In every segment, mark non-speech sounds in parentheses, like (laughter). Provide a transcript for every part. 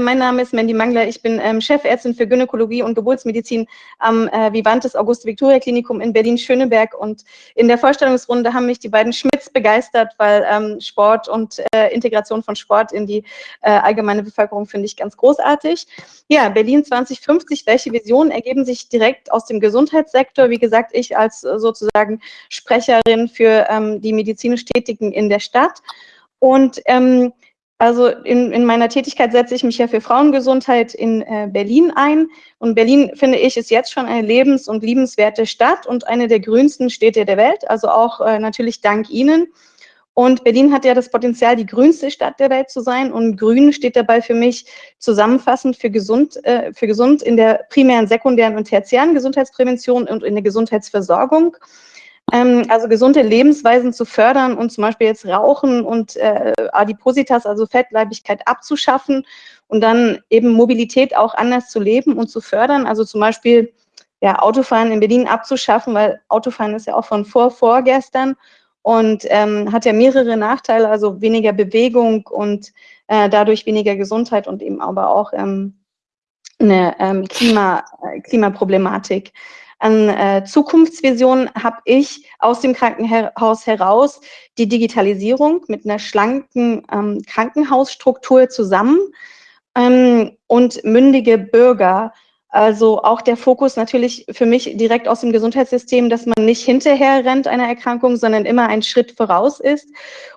mein Name ist Mandy Mangler. Ich bin ähm, Chefärztin für Gynäkologie und Geburtsmedizin am äh, Vivantes Auguste-Victoria-Klinikum in Berlin-Schöneberg. Und in der Vorstellungsrunde haben mich die beiden Schmidts begeistert, weil ähm, Sport und äh, Integration von Sport in die äh, allgemeine Bevölkerung finde ich ganz großartig. Ja, Berlin 2050, welche Visionen ergeben sich direkt aus dem Gesundheitssektor? Wie gesagt, ich als äh, sozusagen Sprecherin für ähm, die medizinisch Tätigen in der Stadt. Und ähm, also in, in meiner Tätigkeit setze ich mich ja für Frauengesundheit in äh, Berlin ein. Und Berlin, finde ich, ist jetzt schon eine lebens- und liebenswerte Stadt und eine der grünsten Städte der Welt, also auch äh, natürlich dank Ihnen. Und Berlin hat ja das Potenzial, die grünste Stadt der Welt zu sein. Und grün steht dabei für mich zusammenfassend für gesund, äh, für gesund in der primären, sekundären und tertiären Gesundheitsprävention und in der Gesundheitsversorgung. Ähm, also gesunde Lebensweisen zu fördern und zum Beispiel jetzt Rauchen und äh, Adipositas, also Fettleibigkeit abzuschaffen und dann eben Mobilität auch anders zu leben und zu fördern. Also zum Beispiel ja, Autofahren in Berlin abzuschaffen, weil Autofahren ist ja auch von vor vorgestern und ähm, hat ja mehrere Nachteile, also weniger Bewegung und äh, dadurch weniger Gesundheit und eben aber auch ähm, eine ähm, Klima, äh, Klimaproblematik an äh, Zukunftsvisionen habe ich aus dem Krankenhaus heraus die Digitalisierung mit einer schlanken ähm, Krankenhausstruktur zusammen ähm, und mündige Bürger, also auch der Fokus natürlich für mich direkt aus dem Gesundheitssystem, dass man nicht hinterher rennt einer Erkrankung, sondern immer einen Schritt voraus ist.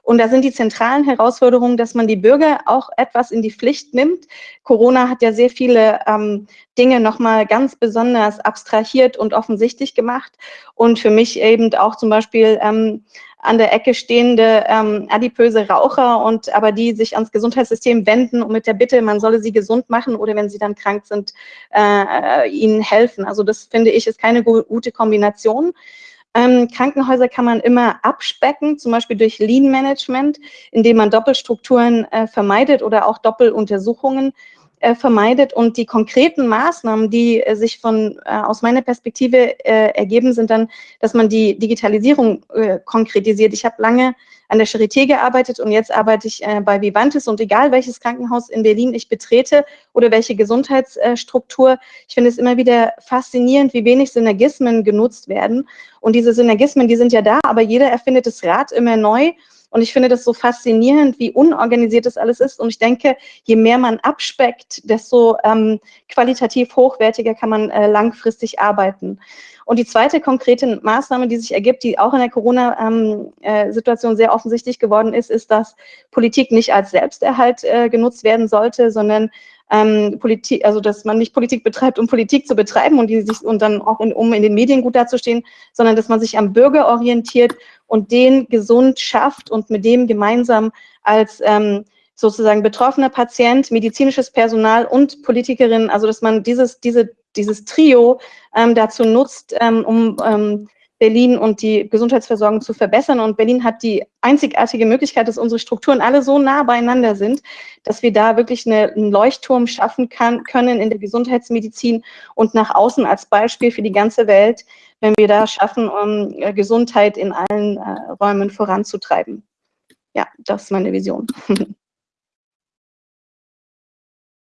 Und da sind die zentralen Herausforderungen, dass man die Bürger auch etwas in die Pflicht nimmt. Corona hat ja sehr viele ähm, Dinge nochmal ganz besonders abstrahiert und offensichtlich gemacht. Und für mich eben auch zum Beispiel ähm, an der Ecke stehende ähm, adipöse Raucher und aber die sich ans Gesundheitssystem wenden und mit der Bitte, man solle sie gesund machen oder wenn sie dann krank sind, äh, ihnen helfen. Also das finde ich ist keine gute Kombination. Ähm, Krankenhäuser kann man immer abspecken, zum Beispiel durch Lean Management, indem man Doppelstrukturen äh, vermeidet oder auch Doppeluntersuchungen äh, vermeidet. Und die konkreten Maßnahmen, die äh, sich von äh, aus meiner Perspektive äh, ergeben, sind dann, dass man die Digitalisierung äh, konkretisiert. Ich habe lange an der Charité gearbeitet und jetzt arbeite ich äh, bei Vivantes und egal welches Krankenhaus in Berlin ich betrete oder welche Gesundheitsstruktur, ich finde es immer wieder faszinierend, wie wenig Synergismen genutzt werden. Und diese Synergismen, die sind ja da, aber jeder erfindet das Rad immer neu und ich finde das so faszinierend, wie unorganisiert das alles ist. Und ich denke, je mehr man abspeckt, desto ähm, qualitativ hochwertiger kann man äh, langfristig arbeiten. Und die zweite konkrete Maßnahme, die sich ergibt, die auch in der Corona-Situation ähm, äh, sehr offensichtlich geworden ist, ist, dass Politik nicht als Selbsterhalt äh, genutzt werden sollte, sondern ähm, Politik, also dass man nicht Politik betreibt, um Politik zu betreiben und die sich und dann auch in, um in den Medien gut dazustehen, sondern dass man sich am Bürger orientiert und den gesund schafft und mit dem gemeinsam als ähm, sozusagen betroffener Patient, medizinisches Personal und Politikerin, also dass man dieses, diese, dieses Trio ähm, dazu nutzt, ähm, um ähm, Berlin und die Gesundheitsversorgung zu verbessern. Und Berlin hat die einzigartige Möglichkeit, dass unsere Strukturen alle so nah beieinander sind, dass wir da wirklich eine, einen Leuchtturm schaffen kann, können in der Gesundheitsmedizin und nach außen als Beispiel für die ganze Welt, wenn wir da schaffen, um äh, Gesundheit in allen äh, Räumen voranzutreiben. Ja, das ist meine Vision. (laughs)